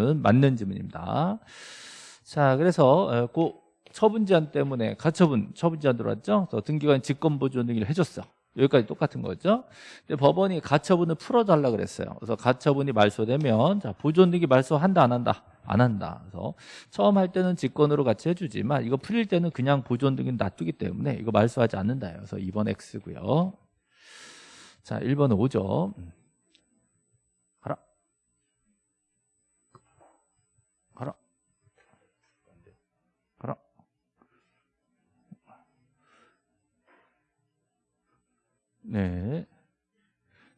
이거는 맞는 지문입니다. 자, 그래서 어, 그 처분 제한 때문에 가처분 처분 제한 들어왔죠. 그래서 등기관 직권 보존 등기를 해줬어. 여기까지 똑같은 거죠. 근데 법원이 가처분을 풀어달라 그랬어요. 그래서 가처분이 말소되면 자 보존 등기 말소한다 안 한다 안 한다. 그래서 처음 할 때는 직권으로 같이 해주지만 이거 풀릴 때는 그냥 보존 등기 놔두기 때문에 이거 말소하지 않는다. 그래서 2번 X고요. 자 1번은 5죠. 가라. 가라. 가라. 네.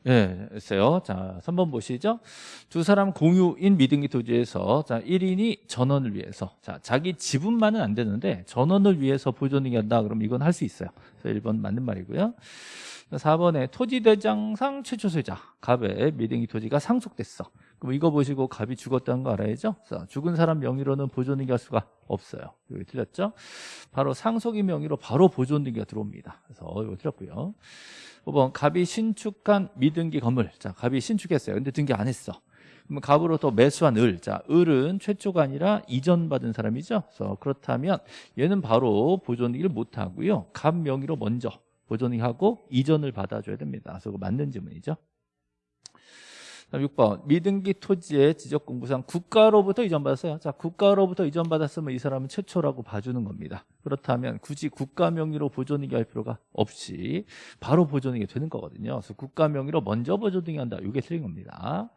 예, 됐어요. 자, 3번 보시죠. 두 사람 공유인 미등기 토지에서 자, 1인이 전원을 위해서 자, 자기 지분만은 안 되는데 전원을 위해서 보존등기 한다. 그럼 이건 할 수 있어요. 그래서 1번 맞는 말이고요. 4번에 토지대장상 최초 소유자 갑의 미등기 토지가 상속됐어. 그럼 이거 보시고 갑이 죽었다는 거 알아야죠? 그래서 죽은 사람 명의로는 보존등기 할 수가 없어요. 여기 틀렸죠? 바로 상속인 명의로 바로 보존등기가 들어옵니다. 그래서 이거 틀렸고요. 5번 갑이 신축한 미등기 건물 자 갑이 신축했어요 근데 등기 안 했어 그러면 갑으로부터 매수한 을. 자, 을은 최초가 아니라 이전 받은 사람이죠. 그래서 그렇다면 얘는 바로 보존이기를 못 하고요. 갑 명의로 먼저 보존이 하고 이전을 받아줘야 됩니다. 그래서 맞는 질문이죠. 6번 미등기 토지의 지적 공부상 국가로부터 이전받았어요. 자, 국가로부터 이전받았으면 이 사람은 최초라고 봐주는 겁니다. 그렇다면 굳이 국가 명의로 보존이기 할 필요가 없이 바로 보존이기 되는 거거든요. 그래서 국가 명의로 먼저 보존이기 한다. 이게 틀린 겁니다.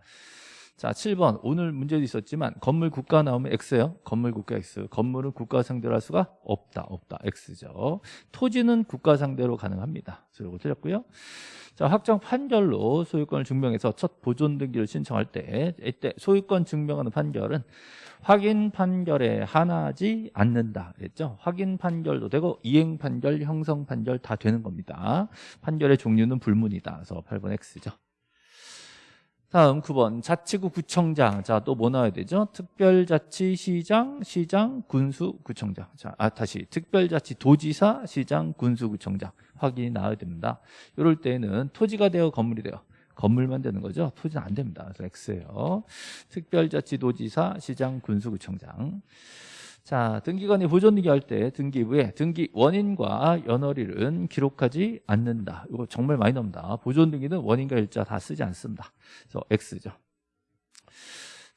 자, 7번. 오늘 문제도 있었지만 건물 국가 나오면 X예요. 건물 국가 X. 건물은 국가 상대로 할 수가 없다. 없다. X죠. 토지는 국가 상대로 가능합니다. 그래서 이거 틀렸고요. 자, 확정 판결로 소유권을 증명해서 첫 보존 등기를 신청할 때 이때 소유권 증명하는 판결은 확인 판결에 한하지 않는다 그랬죠. 확인 판결도 되고 이행 판결, 형성 판결 다 되는 겁니다. 판결의 종류는 불문이다. 그래서 8번 X죠. 다음 9번. 자치구 구청장. 자 또 뭐 나와야 되죠? 특별자치시장 시장 군수구청장. 자아 다시. 특별자치 도지사 시장 군수구청장. 확인이 나와야 됩니다. 이럴 때는 토지가 되어 건물이 되어. 건물만 되는 거죠? 토지는 안 됩니다. 그래서 X예요. 특별자치도지사 시장 군수구청장 자, 등기관이 보존등기 할 때 등기부에 등기 원인과 연월일은 기록하지 않는다. 이거 정말 많이 나옵니다. 보존등기는 원인과 일자 다 쓰지 않습니다. 그래서 X죠.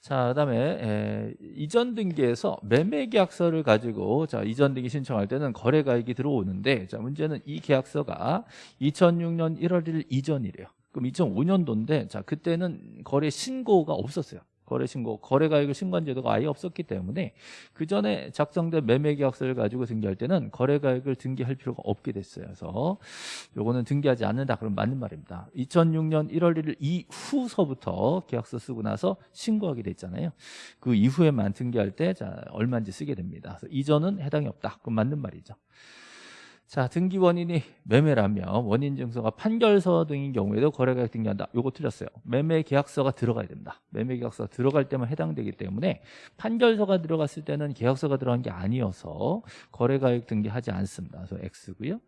자, 그다음에 에, 이전 등기에서 매매 계약서를 가지고 자, 이전 등기 신청할 때는 거래 가액이 들어오는데 자, 문제는 이 계약서가 2006년 1월 1일 이전이래요. 그럼 2005년도인데 자, 그때는 거래 신고가 없었어요. 거래 신고, 거래 가액을 신고한 제도가 아예 없었기 때문에 그 전에 작성된 매매 계약서를 가지고 등기할 때는 거래 가액을 등기할 필요가 없게 됐어요. 그래서 요거는 등기하지 않는다. 그럼 맞는 말입니다. 2006년 1월 1일 이후서부터 계약서 쓰고 나서 신고하게 됐잖아요. 그 이후에만 등기할 때 자, 얼마인지 쓰게 됩니다. 그래서 이전은 해당이 없다. 그럼 맞는 말이죠. 자 등기 원인이 매매라면 원인 증서가 판결서 등인 경우에도 거래가액 등기한다. 요거 틀렸어요. 매매 계약서가 들어가야 됩니다. 매매 계약서가 들어갈 때만 해당되기 때문에 판결서가 들어갔을 때는 계약서가 들어간 게 아니어서 거래가액 등기하지 않습니다. 그래서 X고요.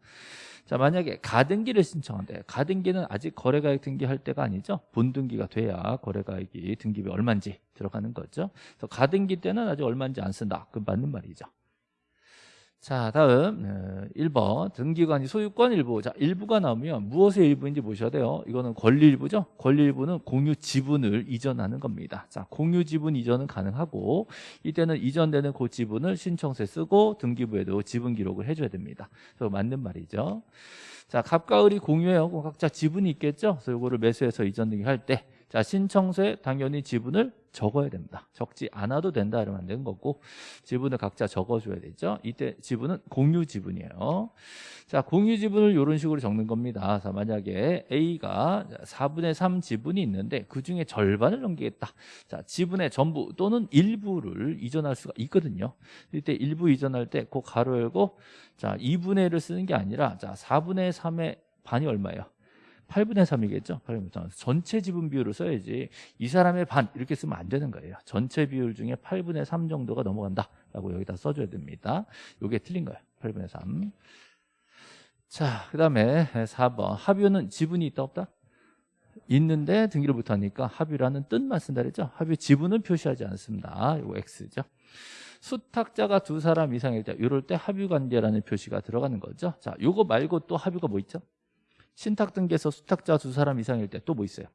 자 만약에 가등기를 신청한대. 가등기는 아직 거래가액 등기할 때가 아니죠? 본등기가 돼야 거래가액이 등기비 얼마인지 들어가는 거죠. 그래서 가등기 때는 아직 얼마인지 안 쓴다. 그 맞는 말이죠 자 다음 1번. 어, 등기관이 소유권 일부. 자 일부가 나오면 무엇의 일부인지 보셔야 돼요. 이거는 권리 일부죠? 권리 일부는 공유 지분을 이전하는 겁니다. 자 공유 지분 이전은 가능하고 이때는 이전되는 그 지분을 신청서에 쓰고 등기부에도 지분 기록을 해줘야 됩니다. 그래서 맞는 말이죠. 자 갑과 을이 공유해요. 각자 지분이 있겠죠? 그래서 이거를 매수해서 이전 등기 할 때. 자 신청서에 당연히 지분을 적어야 됩니다. 적지 않아도 된다 이러면 안 되는 거고 지분을 각자 적어줘야 되죠. 이때 지분은 공유 지분이에요. 자 공유 지분을 이런 식으로 적는 겁니다. 자 만약에 A가 4분의 3 지분이 있는데 그 중에 절반을 넘기겠다. 자 지분의 전부 또는 일부를 이전할 수가 있거든요. 이때 일부 이전할 때 그 가로 열고 자 2분의 1을 쓰는 게 아니라 자 4분의 3의 반이 얼마예요 8분의 3이겠죠. 8분의 3. 전체 지분 비율을 써야지 이 사람의 반 이렇게 쓰면 안 되는 거예요. 전체 비율 중에 8분의 3 정도가 넘어간다라고 여기다 써줘야 됩니다. 이게 틀린 거예요. 8분의 3. 자, 그 다음에 4번 합유는 지분이 있다 없다? 있는데 등기를 못하니까 합의라는 뜻만 쓴다 그랬죠. 합의 지분은 표시하지 않습니다. 이거 X죠. 수탁자가 두 사람 이상일 때 이럴 때 합의 관계라는 표시가 들어가는 거죠. 자, 요거 말고 또 합의가 뭐 있죠? 신탁 등기에서 수탁자 두 사람 이상일 때 또 뭐 있어요?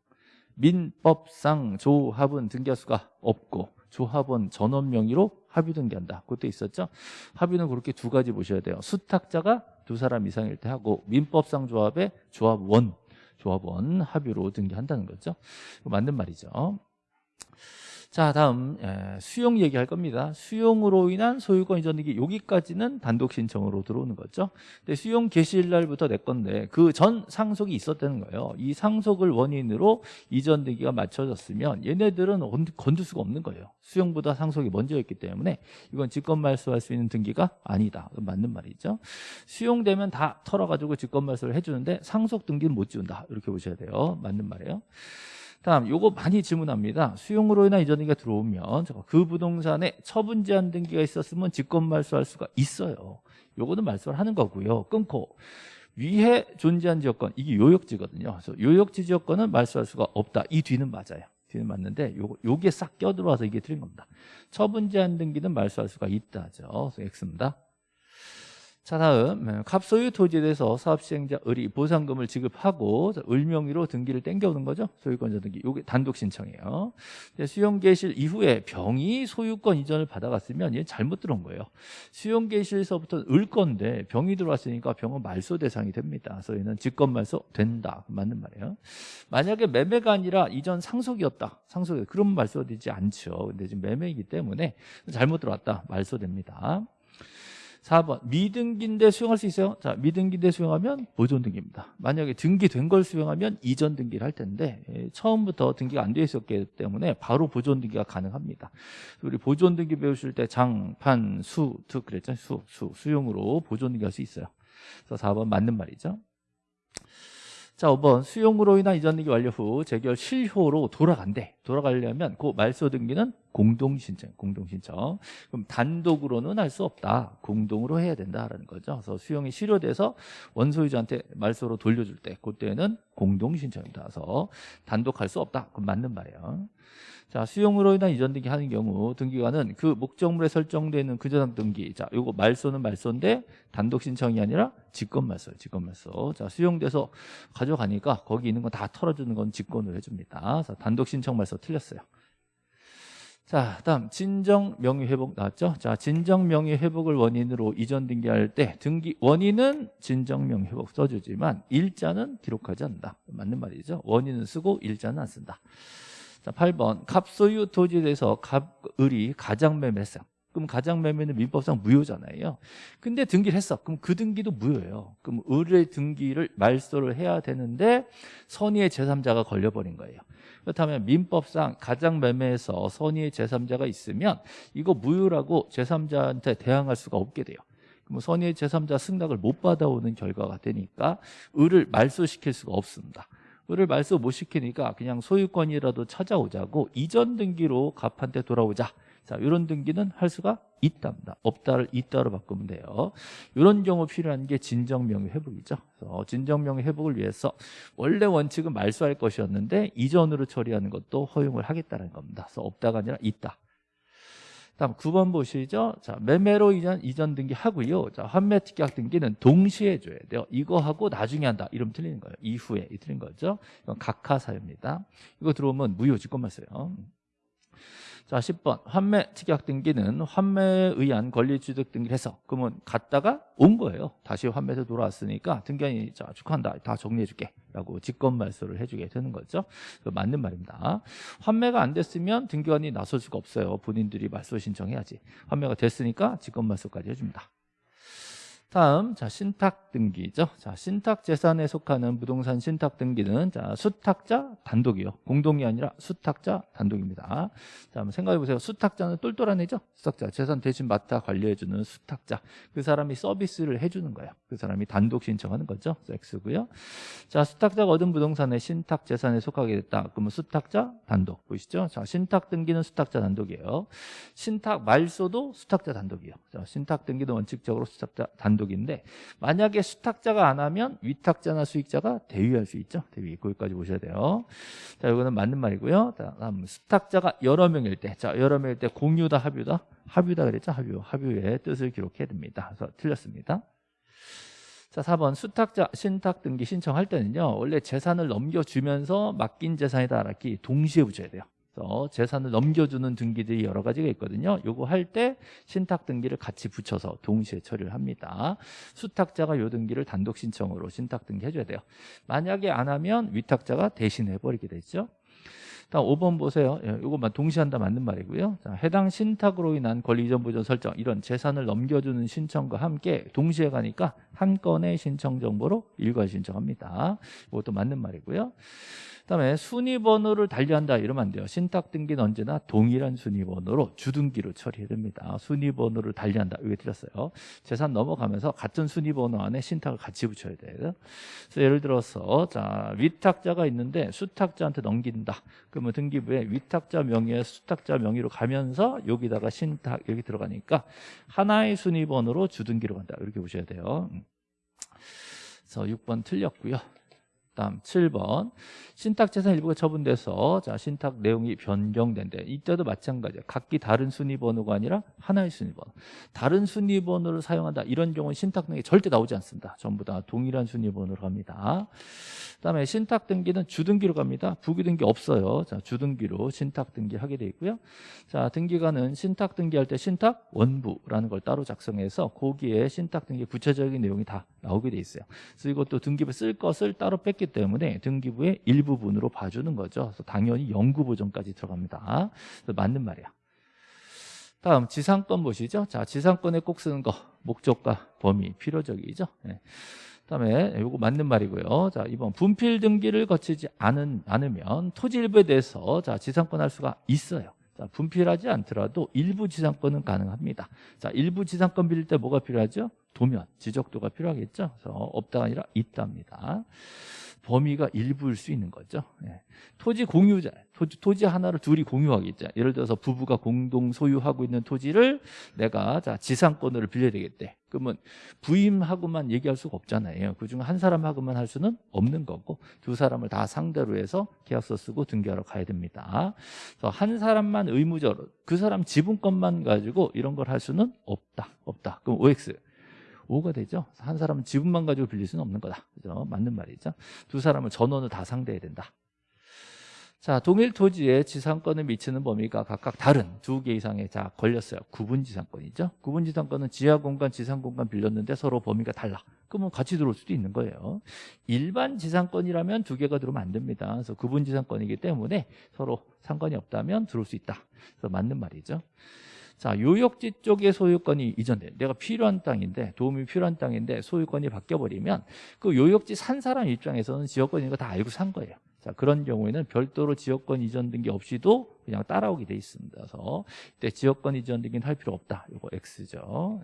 민법상 조합은 등기할 수가 없고 조합원 전원 명의로 합의 등기한다. 그것도 있었죠. 합의는 그렇게 두 가지 보셔야 돼요. 수탁자가 두 사람 이상일 때 하고 민법상 조합의 조합원 조합원 합의로 등기한다는 거죠. 맞는 말이죠. 자 다음 예, 수용 얘기할 겁니다. 수용으로 인한 소유권 이전 등기 여기까지는 단독 신청으로 들어오는 거죠. 근데 수용 개시일 날부터 내 건데 그 전 상속이 있었다는 거예요. 이 상속을 원인으로 이전 등기가 맞춰졌으면 얘네들은 건- 건들 수가 없는 거예요. 수용보다 상속이 먼저였기 때문에 이건 직권 말소할 수 있는 등기가 아니다. 맞는 말이죠. 수용되면 다 털어가지고 직권 말소를 해주는데 상속 등기는 못 지운다. 이렇게 보셔야 돼요. 맞는 말이에요 다음 요거 많이 질문합니다. 수용으로 인한 이전 등기가 들어오면 그 부동산에 처분 제한 등기가 있었으면 직권 말소할 수가 있어요. 요거는 말소를 하는 거고요. 끊고 위에 존재한 지역권 이게 요역지거든요. 그래서 요역지 지역권은 말소할 수가 없다. 이 뒤는 맞아요. 뒤는 맞는데 요거 요게 싹 껴들어와서 이게 틀린 겁니다. 처분 제한 등기는 말소할 수가 있다죠. 그래서 X입니다. 자 다음 음, 갑소유 토지에 대해서 사업시행자 을이 보상금을 지급하고 자, 을 명의로 등기를 땡겨오는 거죠? 소유권자 등기. 이게 단독 신청이에요. 이제 수용 개실 이후에 병이 소유권 이전을 받아갔으면 얘 잘못 들어온 거예요. 수용 개실서부터 을 건데 병이 들어왔으니까 병은 말소 대상이 됩니다. 그래서 얘는 직권 말소 된다. 맞는 말이에요. 만약에 매매가 아니라 이전 상속이었다. 상속이 그럼 말소되지 않죠. 근데 지금 매매이기 때문에 잘못 들어왔다. 말소됩니다 4번. 미등기인데 수용할 수 있어요? 자 미등기인데 수용하면 보존 등기입니다. 만약에 등기된 걸 수용하면 이전 등기를 할 텐데 예, 처음부터 등기가 안 돼 있었기 때문에 바로 보존 등기가 가능합니다. 우리 보존 등기 배우실 때 장, 판, 수, 득 그랬죠 수, 수, 수용으로 보존 등기 할 수 있어요. 그래서 4번 맞는 말이죠. 자 5번. 수용으로 인한 이전 등기 완료 후 재결 실효로 돌아간대. 돌아가려면 그 말소 등기는 공동 신청 공동 신청. 그럼 단독으로는 할 수 없다. 공동으로 해야 된다라는 거죠. 그래서 수용이 실효돼서 원소유자한테 말소로 돌려줄 때 그때는 공동 신청이다. 그래서 단독 할 수 없다. 그럼 맞는 말이에요. 자 수용으로 인한 이전 등기 하는 경우 등기관은 그 목적물에 설정되어 있는 그 저당 등기. 자 요거 말소는 말소인데 단독 신청이 아니라 직권 말소예요 직권 말소. 자 수용돼서 가져가니까 거기 있는 건 다 털어주는 건 직권으로 해줍니다. 그래서 단독 신청 말소 틀렸어요 자, 다음 진정 명의 회복 나왔죠? 자, 진정 명의 회복을 원인으로 이전 등기할 때 등기 원인은 진정 명의 회복 써주지만 일자는 기록하지 않는다. 맞는 말이죠. 원인은 쓰고 일자는 안 쓴다. 자, 8번 갑소유 토지에 대해서 갑을이 가장 매매했어요. 그럼 가장 매매는 민법상 무효잖아요. 근데 등기를 했어. 그럼 그 등기도 무효예요. 그럼 을의 등기를 말소를 해야 되는데 선의의 제3자가 걸려버린 거예요. 그렇다면 민법상 가장 매매에서 선의의 제3자가 있으면 이거 무효라고 제3자한테 대항할 수가 없게 돼요. 그럼 선의의 제3자 승낙을 못 받아오는 결과가 되니까 을을 말소시킬 수가 없습니다. 을을 말소 못 시키니까 그냥 소유권이라도 찾아오자고 이전 등기로 갑한테 돌아오자. 자, 이런 등기는 할 수가 있답니다. 없다를 있다로 바꾸면 돼요. 이런 경우 필요한 게 진정명의 회복이죠. 그래서 진정명의 회복을 위해서 원래 원칙은 말소할 것이었는데 이전으로 처리하는 것도 허용을 하겠다는 겁니다. 그래서 없다가 아니라 있다. 다음 9번 보시죠. 자, 매매로 이전, 이전 등기 하고요. 자, 환매 특약 등기는 동시에 해줘야 돼요. 이거 하고 나중에 한다. 이러면 틀리는 거예요. 이후에. 이 틀린 거죠. 이건 각하사유입니다. 이거 들어오면 무효 직권만 써요. 자, 10번. 환매 특약 등기는 환매에 의한 권리 취득 등기를 해서 그러면 갔다가 온 거예요. 다시 환매에서 돌아왔으니까 등기관이 자, 축하한다. 다 정리해 줄게. 라고 직권 말소를 해주게 되는 거죠. 그 맞는 말입니다. 환매가 안 됐으면 등기관이 나설 수가 없어요. 본인들이 말소 신청해야지. 환매가 됐으니까 직권 말소까지 해줍니다. 다음 자 신탁 등기죠. 자 신탁 재산에 속하는 부동산 신탁 등기는 자 수탁자 단독이요. 공동이 아니라 수탁자 단독입니다. 자 한번 생각해 보세요. 수탁자는 똘똘한 애죠. 수탁자 재산 대신 맡아 관리해 주는 수탁자. 그 사람이 서비스를 해 주는 거예요. 그 사람이 단독 신청하는 거죠. X고요. 자 수탁자가 얻은 부동산의 신탁 재산에 속하게 됐다. 그러면 수탁자 단독 보이시죠? 자 신탁 등기는 수탁자 단독이에요. 신탁 말소도 수탁자 단독이에요. 자 신탁 등기는 원칙적으로 수탁자 단독 기록인데 만약에 수탁자가 안 하면 위탁자나 수익자가 대위할 수 있죠. 대위 거기까지 보셔야 돼요. 자, 이거는 맞는 말이고요. 다음 수탁자가 여러 명일 때, 자 여러 명일 때 공유다 합유다 합유다 그랬죠. 합유 합유의 뜻을 기록해야 됩니다. 그래서 틀렸습니다. 자, 4번 수탁자 신탁 등기 신청할 때는요. 원래 재산을 넘겨주면서 맡긴 재산이다 알았기 동시에 붙여야 돼요. 재산을 넘겨주는 등기들이 여러 가지가 있거든요. 요거 할 때 신탁 등기를 같이 붙여서 동시에 처리를 합니다. 수탁자가 요 등기를 단독 신청으로 신탁 등기 해줘야 돼요. 만약에 안 하면 위탁자가 대신 해 버리게 되죠. 다음 5번 보세요. 예, 이것만 동시한다 맞는 말이고요. 자, 해당 신탁으로 인한 권리 이전 보존 설정 이런 재산을 넘겨주는 신청과 함께 동시에 가니까 한 건의 신청 정보로 일괄 신청합니다. 이것도 맞는 말이고요. 그다음에 순위번호를 달리한다 이러면 안 돼요. 신탁 등기는 언제나 동일한 순위번호로 주등기로 처리해야 됩니다. 순위번호를 달리한다 이게 틀렸어요. 재산 넘어가면서 같은 순위번호 안에 신탁을 같이 붙여야 돼요. 그래서 예를 들어서 자 위탁자가 있는데 수탁자한테 넘긴다. 그러면 등기부에 위탁자 명의에 수탁자 명의로 가면서 여기다가 신탁 여기 들어가니까 하나의 순위번호로 주등기로 간다 이렇게 보셔야 돼요. 음. 그래서 6번 틀렸고요. 다음 7번. 신탁재산 일부가 처분돼서 자 신탁 내용이 변경된대. 이때도 마찬가지야. 각기 다른 순위번호가 아니라 하나의 순위번호 다른 순위번호를 사용한다. 이런 경우는 신탁 내용이 절대 나오지 않습니다. 전부 다 동일한 순위번호로 갑니다. 그다음에 신탁 등기는 주등기로 갑니다. 부기 등기 없어요. 자 주등기로 신탁 등기 하게 돼 있고요. 자 등기관은 신탁 등기할 때 신탁 원부라는 걸 따로 작성해서 거기에 신탁 등기 구체적인 내용이 다 나오게 돼 있어요. 그래서 이것도 등기부 쓸 것을 따로 뺐기 때문에 등기부의 일부분으로 봐주는 거죠. 그래서 당연히 연구 보존까지 들어갑니다. 맞는 말이야. 다음 지상권 보시죠. 자, 지상권에 꼭 쓰는 거 목적과 범위 필요적이죠. 네. 그다음에 이거 맞는 말이고요. 자, 이번 분필 등기를 거치지 않은 않으면 토지 일부에 대해서 자, 지상권 할 수가 있어요. 자, 분필하지 않더라도 일부 지상권은 가능합니다. 자, 일부 지상권 빌릴 때 뭐가 필요하죠? 도면, 지적도가 필요하겠죠. 그래서 없다가 아니라 있답니다. 범위가 일부일 수 있는 거죠. 예. 토지 공유자, 토지, 토지, 하나를 둘이 공유하겠죠. 예를 들어서 부부가 공동 소유하고 있는 토지를 내가 자 지상권으로 빌려야 되겠대. 그러면 부임하고만 얘기할 수가 없잖아요. 그중 한 사람하고만 할 수는 없는 거고 두 사람을 다 상대로 해서 계약서 쓰고 등기하러 가야 됩니다. 그래서 한 사람만 의무적으로 그 사람 지분권만 가지고 이런 걸 할 수는 없다. 없다. 그럼 OX 5가 되죠. 한 사람은 지분만 가지고 빌릴 수는 없는 거다. 그죠? 맞는 말이죠. 두 사람을 전원을 다 상대해야 된다. 자, 동일 토지에 지상권을 미치는 범위가 각각 다른 두 개 이상의 자 걸렸어요. 구분 지상권이죠. 구분 지상권은 지하 공간, 지상 공간 빌렸는데 서로 범위가 달라. 그러면 같이 들어올 수도 있는 거예요. 일반 지상권이라면 두 개가 들어오면 안 됩니다. 그래서 구분 지상권이기 때문에 서로 상관이 없다면 들어올 수 있다. 그래서 맞는 말이죠. 자, 요역지 쪽의 소유권이 이전돼. 내가 필요한 땅인데, 도움이 필요한 땅인데 소유권이 바뀌어 버리면 그 요역지 산 사람 입장에서는 지역권인 거 다 알고 산 거예요. 자, 그런 경우에는 별도로 지역권 이전 등기 없이도 그냥 따라오게 돼 있습니다. 그래서 이때 지역권 이전 등기는 할 필요 없다. 이거 X죠.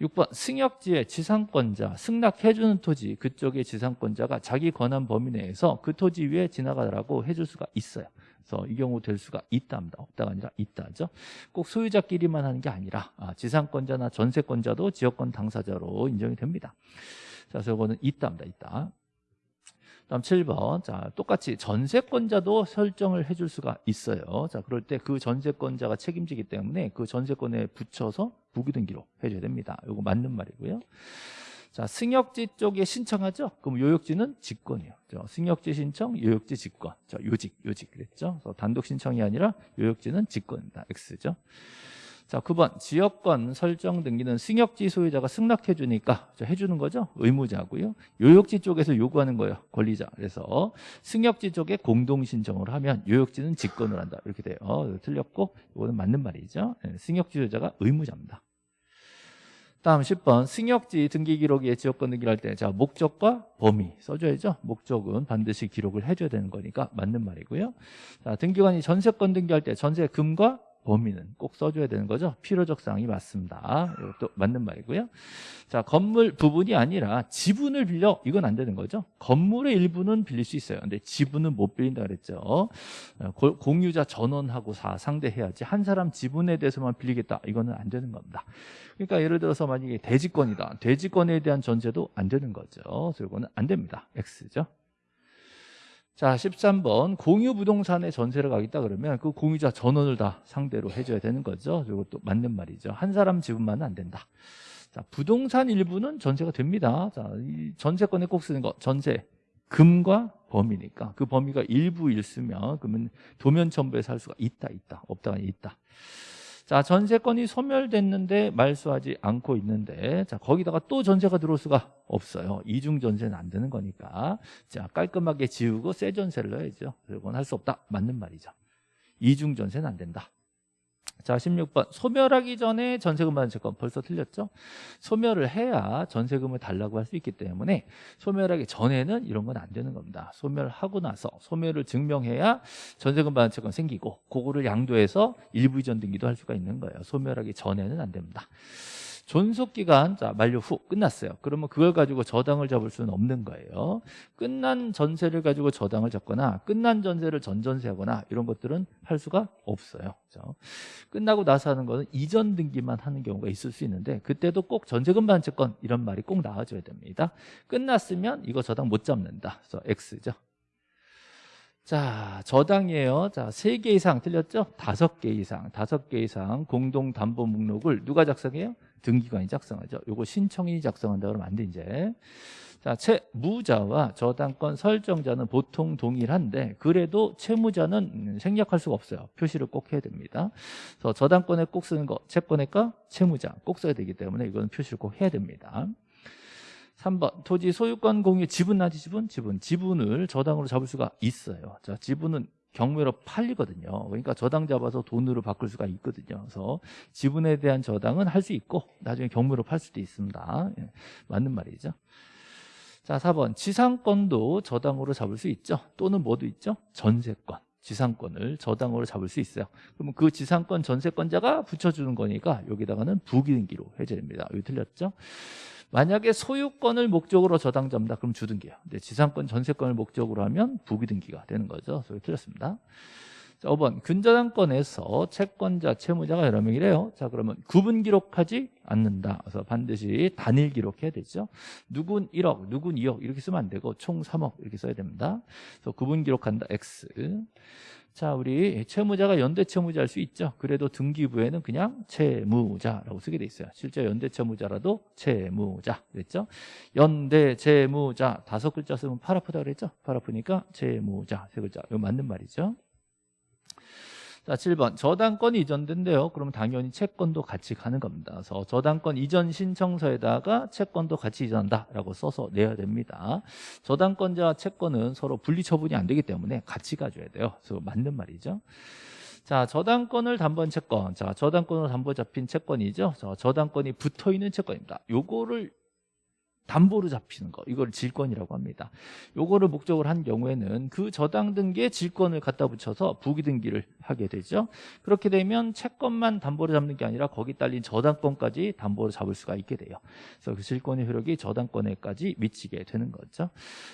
6번 승역지의 지상권자 승낙해주는 토지 그쪽의 지상권자가 자기 권한 범위 내에서 그 토지 위에 지나가라고 해줄 수가 있어요. 그래서 이 경우 될 수가 있답니다. 없다가 아니라 있다죠. 꼭 소유자끼리만 하는 게 아니라 아, 지상권자나 전세권자도 지역권 당사자로 인정이 됩니다. 자, 그래서 이거는 있답니다. 있다. 다음 7번. 자, 똑같이 전세권자도 설정을 해줄 수가 있어요. 자, 그럴 때 그 전세권자가 책임지기 때문에 그 전세권에 붙여서 부기등기로 해줘야 됩니다. 이거 맞는 말이고요. 자, 승역지 쪽에 신청하죠? 그럼 요역지는 직권이요. 승역지 신청, 요역지 직권. 자, 요직, 요직 그랬죠? 단독 신청이 아니라 요역지는 직권입니다. X죠. 자, 9번 지역권 설정 등기는 승역지 소유자가 승낙해 주니까 해 주는 거죠. 의무자고요. 요역지 쪽에서 요구하는 거예요. 권리자. 그래서 승역지 쪽에 공동 신청을 하면 요역지는 직권을 한다. 이렇게 돼요. 틀렸고 이거는 맞는 말이죠. 네, 승역지 소유자가 의무자입니다. 다음 10번 승역지 등기 기록에 지역권 등기를 할 때 자 목적과 범위 써줘야죠. 목적은 반드시 기록을 해줘야 되는 거니까 맞는 말이고요. 자 등기관이 전세권 등기할 때 전세금과 범위는 꼭 써줘야 되는 거죠. 필요적 사항이 맞습니다. 이것도 맞는 말이고요. 자, 건물 부분이 아니라 지분을 빌려 이건 안 되는 거죠. 건물의 일부는 빌릴 수 있어요. 근데 지분은 못 빌린다 그랬죠. 어, 고- 공유자 전원하고 사 상대해야지 한 사람 지분에 대해서만 빌리겠다 이거는 안 되는 겁니다. 그러니까 예를 들어서 만약에 대지권이다. 대지권에 대한 전제도 안 되는 거죠. 그래서 이거는 안 됩니다. X죠. 자, 13번 공유 부동산에 전세를 가겠다 그러면 그 공유자 전원을 다 상대로 해줘야 되는 거죠. 이것도 맞는 말이죠. 한 사람 지분만은 안 된다. 자, 부동산 일부는 전세가 됩니다. 자, 이 전세권에 꼭 쓰는 거 전세 금과 범위니까 그 범위가 일부일 쓰면 그러면 도면 할 수가 있다 있다 없다가 있다. 자, 전세권이 소멸됐는데 말소하지 않고 있는데 자, 거기다가 또 전세가 들어올 수가 없어요. 이중 전세는 안 되는 거니까. 자, 깔끔하게 지우고 새 전세를 넣어야죠. 그건 할 수 없다. 맞는 말이죠. 이중 전세는 안 된다. 자, 16번. 소멸하기 전에 전세금 받은 채권 벌써 틀렸죠? 소멸을 해야 전세금을 달라고 할 수 있기 때문에 소멸하기 전에는 이런 건 안 되는 겁니다. 소멸하고 나서 소멸을 증명해야 전세금 받은 채권 생기고 그거를 양도해서 일부 이전 등기도 할 수가 있는 거예요. 소멸하기 전에는 안 됩니다. 존속 기간 자 만료 후 끝났어요. 그러면 그걸 가지고 저당을 잡을 수는 없는 거예요. 끝난 전세를 가지고 저당을 잡거나 끝난 전세를 전전세하거나 이런 것들은 할 수가 없어요. 그렇죠? 끝나고 나서 하는 거는 이전 등기만 하는 경우가 있을 수 있는데 그때도 꼭 전세금 반채권 이런 말이 꼭 나와줘야 됩니다. 끝났으면 이거 저당 못 잡는다. 그래서 X죠. 자, 저당이에요. 자, 세 개 이상 틀렸죠? 다섯 개 이상, 다섯 개 이상 공동 담보 목록을 누가 작성해요? 등기관이 작성하죠. 요거 신청인이 작성한다 그러면 안 돼, 이제. 자, 채무자와 저당권 설정자는 보통 동일한데 그래도 채무자는 음, 생략할 수가 없어요. 표시를 꼭 해야 됩니다. 그래서 저당권에 꼭 쓰는 거 채권의가 채무자 꼭 써야 되기 때문에 이건 표시를 꼭 해야 됩니다. 3번 토지 소유권 공유 지분 나지 지분 지분 지분을 저당으로 잡을 수가 있어요. 자 지분은 경매로 팔리거든요. 그러니까 저당 잡아서 돈으로 바꿀 수가 있거든요. 그래서 지분에 대한 저당은 할 수 있고 나중에 경매로 팔 수도 있습니다. 예, 맞는 말이죠. 자 4번 지상권도 저당으로 잡을 수 있죠. 또는 뭐도 있죠? 전세권. 지상권을 저당으로 잡을 수 있어요. 그러면 그 지상권 전세권자가 붙여주는 거니까 여기다가는 부기등기로 해줘야 됩니다. 여기 틀렸죠? 만약에 소유권을 목적으로 저당 잡는다 그럼 주등기예요. 근데 지상권 전세권을 목적으로 하면 부기등기가 되는 거죠. 그래서 틀렸습니다. 자, 5번 근저당권에서 채권자, 채무자가 여러 명이래요. 자 그러면 구분 기록하지 않는다. 그래서 반드시 단일 기록해야 되죠. 누군 1억, 누군 2억 이렇게 쓰면 안 되고 총 3억 이렇게 써야 됩니다. 그래서 구분 기록한다. X. 자, 우리 채무자가 연대 채무자일 수 있죠. 그래도 등기부에는 그냥 채무자라고 쓰게 돼 있어요. 실제 연대 채무자라도 채무자 그랬죠. 연대 채무자 다섯 글자 쓰면 팔 아프다 그랬죠. 팔 아프니까 채무자 세 글자. 이거 맞는 말이죠. 자, 7번. 저당권이 이전된대요. 그러면 당연히 채권도 같이 가는 겁니다. 그래서 저당권 이전 신청서에다가 채권도 같이 이전한다라고 써서 내야 됩니다. 저당권자와 채권은 서로 분리 처분이 안 되기 때문에 같이 가줘야 돼요. 그래서 맞는 말이죠. 자, 저당권을 담보한 채권. 자, 저당권으로 담보 잡힌 채권이죠. 자, 저당권이 붙어 있는 채권입니다. 요거를 담보로 잡히는 거 이걸 질권이라고 합니다. 요거를 목적으로 한 경우에는 그 저당 등기에 질권을 갖다 붙여서 부기 등기를 하게 되죠. 그렇게 되면 채권만 담보로 잡는 게 아니라 거기 딸린 저당권까지 담보로 잡을 수가 있게 돼요. 그래서 그 질권의 효력이 저당권에까지 미치게 되는 거죠.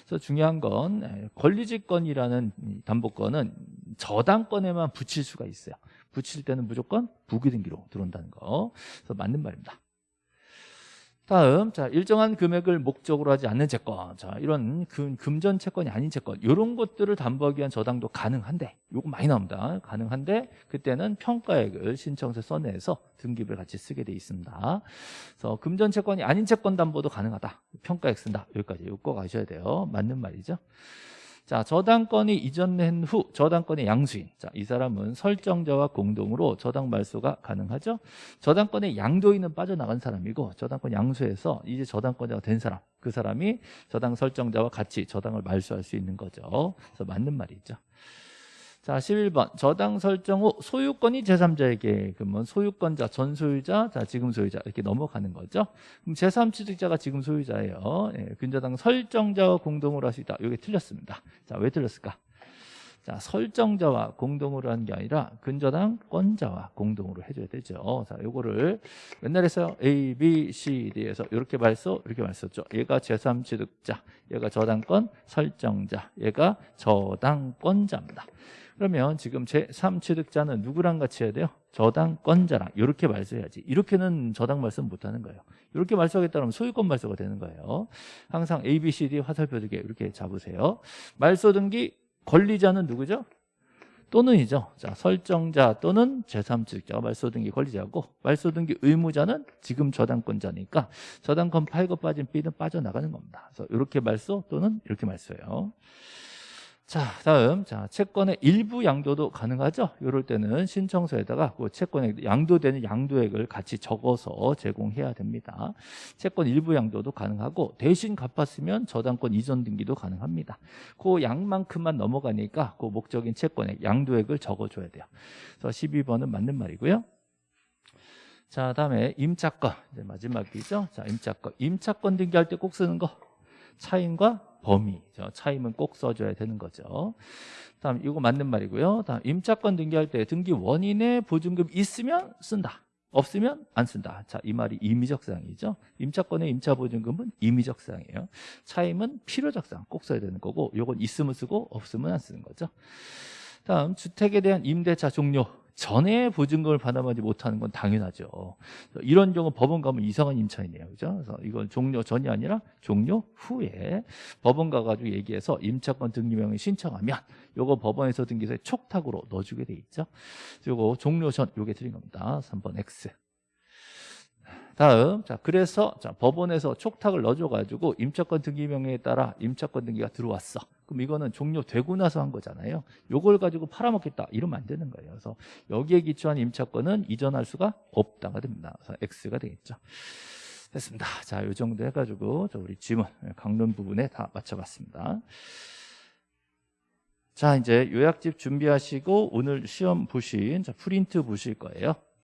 그래서 중요한 건 에, 권리질권이라는 이 담보권은 저당권에만 붙일 수가 있어요. 붙일 때는 무조건 부기 등기로 들어온다는 거. 그래서 맞는 말입니다. 다음 자 일정한 금액을 목적으로 하지 않는 채권. 자 이런 금, 금전 채권이 아닌 채권. 이런 것들을 담보하기 위한 저당도 가능한데 요거 많이 나옵니다. 가능한데 그때는 평가액을 신청서 써내서 등기부를 같이 쓰게 돼 있습니다. 그래서 금전 채권이 아닌 채권 담보도 가능하다. 평가액 쓴다. 여기까지 요거 꼭 아셔야 돼요. 맞는 말이죠 자, 저당권이 이전된 후 저당권의 양수인. 자, 이 사람은 설정자와 공동으로 저당 말소가 가능하죠. 저당권의 양도인은 빠져나간 사람이고 저당권 양수에서 이제 저당권자가 된 사람. 그 사람이 저당 설정자와 같이 저당을 말소할 수 있는 거죠. 그래서 맞는 말이죠. 자, 11번. 저당 설정 후 소유권이 제3자에게 그러면 소유권자, 전 소유자, 자, 지금 소유자 이렇게 넘어가는 거죠. 그럼 제3취득자가 지금 소유자예요. 예, 근저당 설정자와 공동으로 할수 있다. 이게 틀렸습니다. 자, 왜 틀렸을까? 자, 설정자와 공동으로 하는 게 아니라 근저당 권자와 공동으로 해줘야 되죠. 자, 요거를 맨날 했어요. A, B, C, D에서 이렇게 말써, 이렇게 말썼죠. 얘가 제3취득자, 얘가 저당권 설정자, 얘가 저당권자입니다. 그러면 지금 제3취득자는 누구랑 같이 해야 돼요? 저당권자랑. 이렇게 말써야지. 이렇게는 저당 말씀 못하는 거예요. 이렇게 말소하겠다면 소유권 말소가 되는 거예요. 항상 A, B, C, D 화살표 두개 이렇게 잡으세요. 말소 등기 권리자는 누구죠? 또는이죠. 자 설정자 또는 제3취득자가 말소 등기 권리자고 말소 등기 의무자는 지금 저당권자니까 저당권 팔고 빠진 B는 빠져나가는 겁니다. 그래서 이렇게 말소 또는 이렇게 말소예요 자, 다음 자 채권의 일부 양도도 가능하죠. 이럴 때는 신청서에다가 그 채권에 양도되는 양도액을 같이 적어서 제공해야 됩니다. 채권 일부 양도도 가능하고 대신 갚았으면 저당권 이전 등기도 가능합니다. 그 양만큼만 넘어가니까 그 목적인 채권의 양도액을 적어줘야 돼요. 그래서 12번은 맞는 말이고요. 자, 다음에 임차권 이제 마지막이죠. 자, 임차권 임차권 등기할 때 꼭 쓰는 거 차임과 범위. 차임은 꼭 써줘야 되는 거죠. 다음 이거 맞는 말이고요. 다음 임차권 등기할 때 등기 원인에 보증금 있으면 쓴다. 없으면 안 쓴다. 자 이 말이 임의적 사항이죠. 임차권의 임차 보증금은 임의적 사항이에요. 차임은 필요적 사항. 꼭 써야 되는 거고 요건 있으면 쓰고 없으면 안 쓰는 거죠. 다음 주택에 대한 임대차 종료 전에 보증금을 받아마지 못하는 건 당연하죠. 이런 경우 법원 가면 이상한 임차인이에요. 그죠? 그래서 이건 종료 전이 아니라 종료 후에 법원 가가지고 얘기해서 임차권 등기명을 신청하면 요거 법원에서 등기소에 촉탁으로 넣어주게 돼 있죠. 요거 종료 전 요게 드린 겁니다. 3번 X. 다음 자 그래서 자 법원에서 촉탁을 넣어줘 가지고 임차권 등기 명령에 따라 임차권 등기가 들어왔어 그럼 이거는 종료되고 나서 한 거잖아요. 요걸 가지고 팔아먹겠다. 이러면 안 되는 거예요. 그래서 여기에 기초한 임차권은 이전할 수가 없다가 됩니다. 그래서 X가 되겠죠. 됐습니다. 자 요 정도 해가지고 저 우리 지문 강론 부분에 다 맞춰봤습니다. 자 이제 요약집 준비하시고 오늘 시험 보신 자, 프린트 보실 거예요